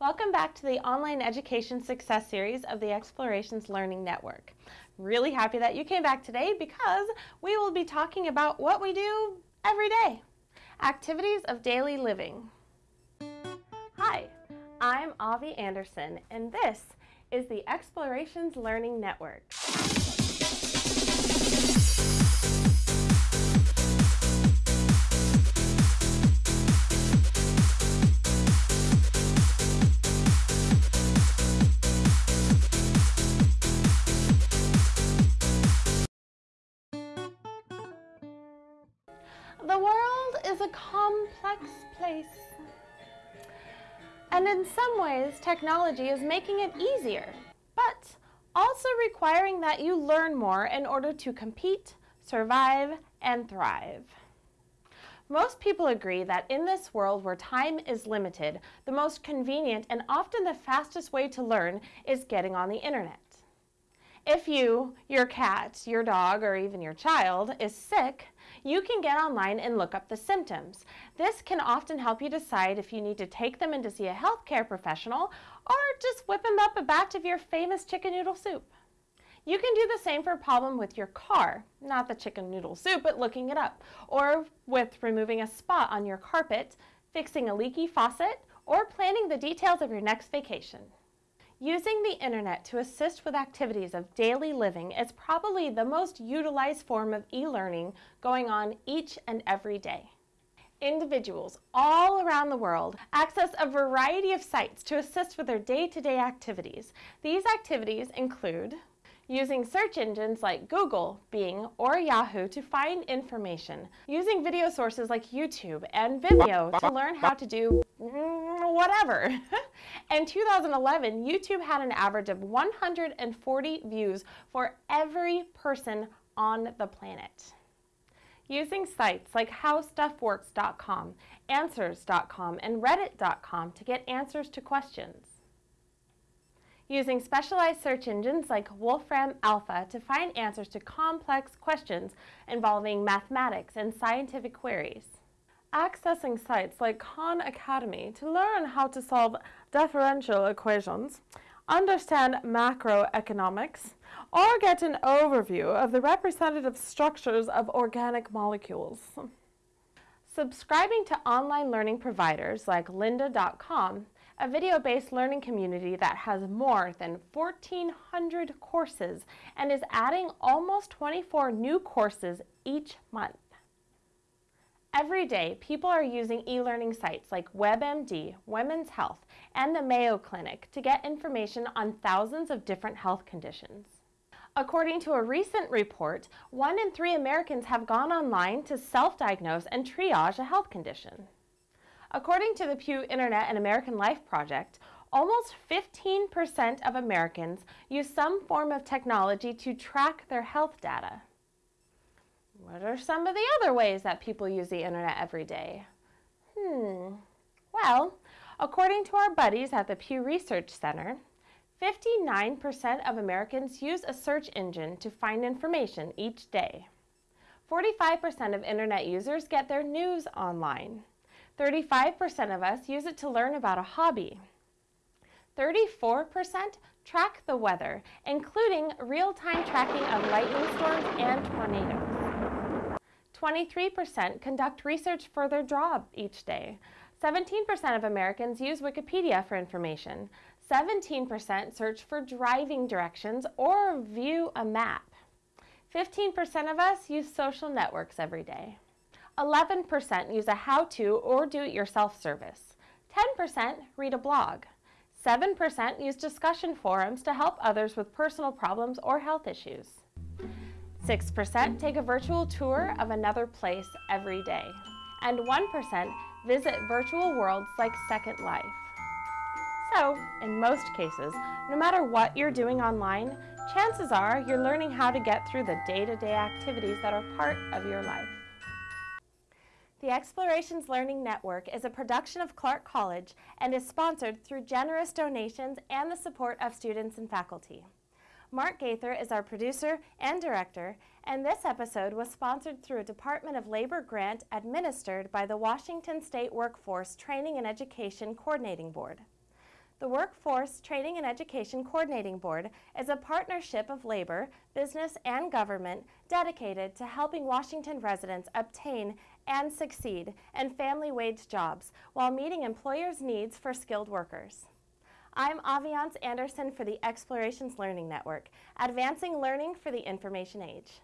Welcome back to the Online Education Success Series of the Explorations Learning Network. Really happy that you came back today because we will be talking about what we do every day. Activities of daily living. Hi, I'm Avi Anderson and this is the Explorations Learning Network. World is a complex place. And in some ways, technology is making it easier, but also requiring that you learn more in order to compete, survive, and thrive. Most people agree that in this world where time is limited, the most convenient and often the fastest way to learn is getting on the internet. If you, your cat, your dog, or even your child is sick, you can get online and look up the symptoms. This can often help you decide if you need to take them in to see a healthcare professional or just whip them up a batch of your famous chicken noodle soup. You can do the same for a problem with your car, not the chicken noodle soup, but looking it up, or with removing a spot on your carpet, fixing a leaky faucet, or planning the details of your next vacation. Using the internet to assist with activities of daily living is probably the most utilized form of e-learning going on each and every day. Individuals all around the world access a variety of sites to assist with their day-to-day -day activities. These activities include using search engines like Google, Bing, or Yahoo to find information, using video sources like YouTube and Vimeo to learn how to do Mm, whatever. In 2011, YouTube had an average of 140 views for every person on the planet. Using sites like howstuffworks.com, answers.com, and reddit.com to get answers to questions using specialized search engines like Wolfram Alpha to find answers to complex questions involving mathematics and scientific queries. Accessing sites like Khan Academy to learn how to solve differential equations, understand macroeconomics, or get an overview of the representative structures of organic molecules. Subscribing to online learning providers like lynda.com a video-based learning community that has more than 1,400 courses and is adding almost 24 new courses each month. Every day, people are using e-learning sites like WebMD, Women's Health, and the Mayo Clinic to get information on thousands of different health conditions. According to a recent report, one in three Americans have gone online to self-diagnose and triage a health condition. According to the Pew Internet and American Life Project, almost 15% of Americans use some form of technology to track their health data. What are some of the other ways that people use the internet every day? Hmm, well, according to our buddies at the Pew Research Center, 59% of Americans use a search engine to find information each day. 45% of internet users get their news online. 35% of us use it to learn about a hobby. 34% track the weather, including real-time tracking of lightning storms and tornadoes. 23% conduct research for their job each day. 17% of Americans use Wikipedia for information. 17% search for driving directions or view a map. 15% of us use social networks every day. 11% use a how-to or do-it-yourself service. 10% read a blog. 7% use discussion forums to help others with personal problems or health issues. 6% take a virtual tour of another place every day. And 1% visit virtual worlds like Second Life. So, in most cases, no matter what you're doing online, chances are you're learning how to get through the day-to-day -day activities that are part of your life. The Explorations Learning Network is a production of Clark College and is sponsored through generous donations and the support of students and faculty. Mark Gaither is our producer and director, and this episode was sponsored through a Department of Labor grant administered by the Washington State Workforce Training and Education Coordinating Board. The Workforce Training and Education Coordinating Board is a partnership of labor, business, and government dedicated to helping Washington residents obtain and succeed in family wage jobs while meeting employers' needs for skilled workers. I'm Aviance Anderson for the Explorations Learning Network, advancing learning for the information age.